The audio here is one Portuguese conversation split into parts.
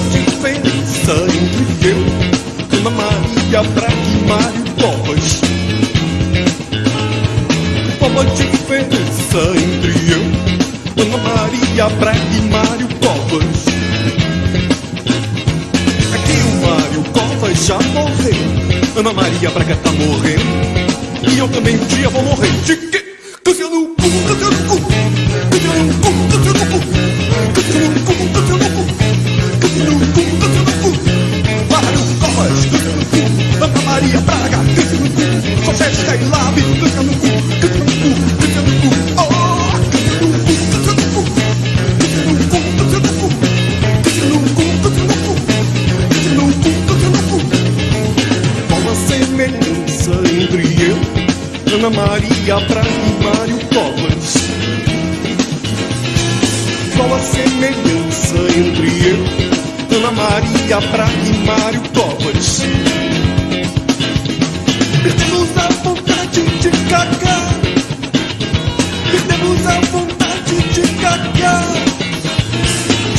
diferença entre eu, Ana Maria Braga e Mário Covas? Qual a diferença entre eu, Ana Maria Braga e Mário Covas? É que o Mário Covas já morreu, Ana Maria Braga tá morrendo, e eu também um dia vou morrer. De quê? Câncer no cu, câncer no Ana Maria e Mário Covas? Qual a semelhança entre eu, Ana Maria e Mário Covas? Perdemos a vontade de cagar. Perdemos a vontade de cagar.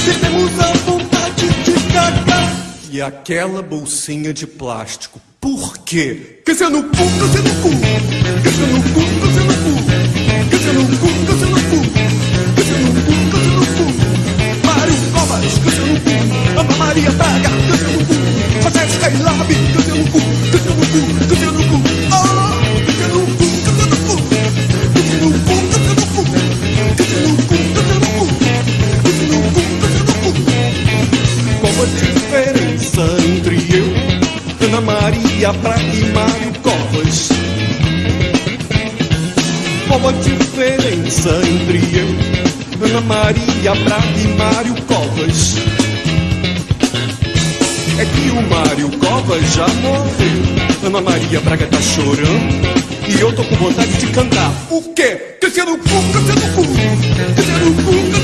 Perdemos a vontade de cagar. E aquela bolsinha de plástico, por quê? Porque se é no cu, você é no cu. Porque é no cu, você é no cu. É no cu, Maria Braga e Mário Covas? Qual a diferença entre eu, Ana Maria Braga e Mário Covas? É que o Mário Covas já morreu, Ana Maria Braga tá chorando e eu tô com vontade de cantar. O quê? Câncer no cu, câncer no cu, câncer no cu,